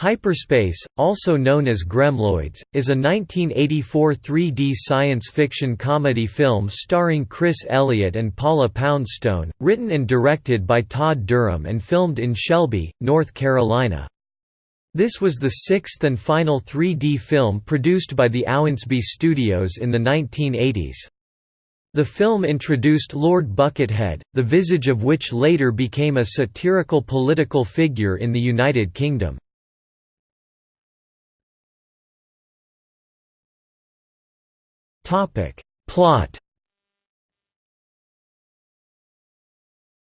Hyperspace, also known as Gremloids, is a 1984 3D science fiction comedy film starring Chris Elliott and Paula Poundstone, written and directed by Todd Durham and filmed in Shelby, North Carolina. This was the sixth and final 3D film produced by the Owensby Studios in the 1980s. The film introduced Lord Buckethead, the visage of which later became a satirical political figure in the United Kingdom. Plot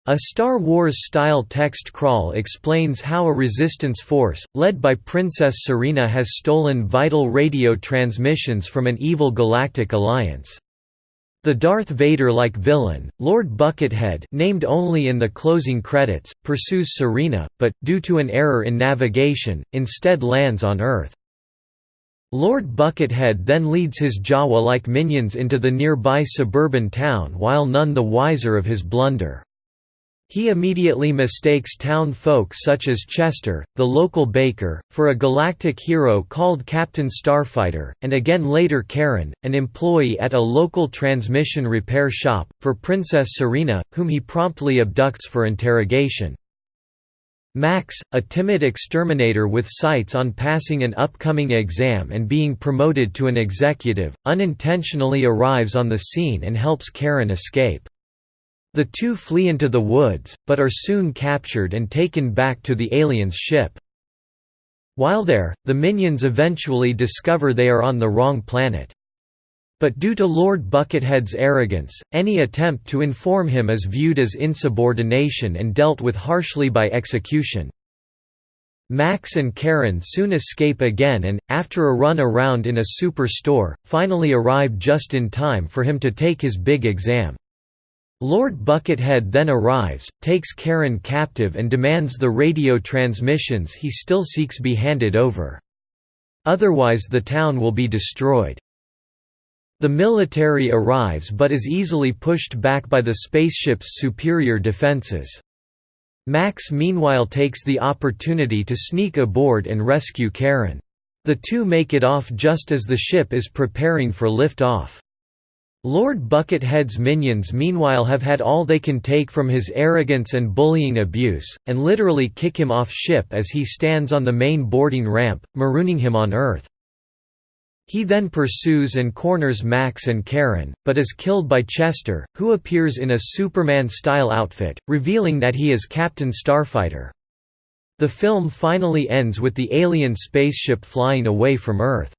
A Star Wars-style text crawl explains how a resistance force, led by Princess Serena has stolen vital radio transmissions from an evil galactic alliance. The Darth Vader-like villain, Lord Buckethead named only in the closing credits, pursues Serena, but, due to an error in navigation, instead lands on Earth. Lord Buckethead then leads his Jawa-like minions into the nearby suburban town while none the wiser of his blunder. He immediately mistakes town folk such as Chester, the local baker, for a galactic hero called Captain Starfighter, and again later Karen, an employee at a local transmission repair shop, for Princess Serena, whom he promptly abducts for interrogation. Max, a timid exterminator with sights on passing an upcoming exam and being promoted to an executive, unintentionally arrives on the scene and helps Karen escape. The two flee into the woods, but are soon captured and taken back to the aliens' ship. While there, the minions eventually discover they are on the wrong planet. But due to Lord Buckethead's arrogance, any attempt to inform him is viewed as insubordination and dealt with harshly by execution. Max and Karen soon escape again and, after a run around in a superstore, finally arrive just in time for him to take his big exam. Lord Buckethead then arrives, takes Karen captive and demands the radio transmissions he still seeks be handed over. Otherwise the town will be destroyed. The military arrives but is easily pushed back by the spaceship's superior defenses. Max meanwhile takes the opportunity to sneak aboard and rescue Karen. The two make it off just as the ship is preparing for lift-off. Lord Buckethead's minions meanwhile have had all they can take from his arrogance and bullying abuse, and literally kick him off ship as he stands on the main boarding ramp, marooning him on Earth. He then pursues and corners Max and Karen, but is killed by Chester, who appears in a Superman-style outfit, revealing that he is Captain Starfighter. The film finally ends with the alien spaceship flying away from Earth.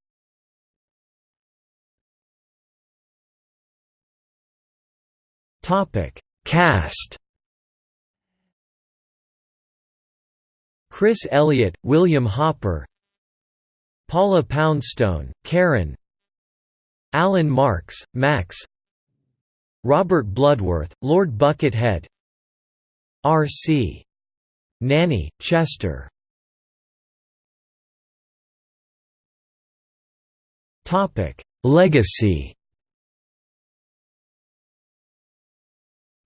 Cast Chris Elliott, William Hopper Paula Poundstone, Karen Alan Marks, Max Robert Bloodworth, Lord Buckethead R.C. Nanney, Chester Legacy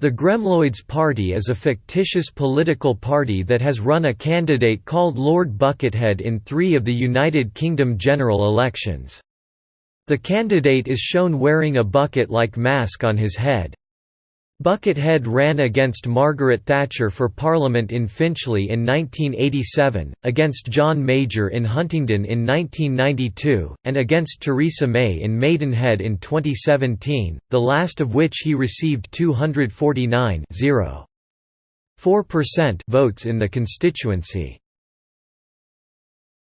The Gremloids Party is a fictitious political party that has run a candidate called Lord Buckethead in three of the United Kingdom general elections. The candidate is shown wearing a bucket-like mask on his head. Buckethead ran against Margaret Thatcher for Parliament in Finchley in 1987, against John Major in Huntingdon in 1992, and against Theresa May in Maidenhead in 2017, the last of which he received 249 votes in the constituency.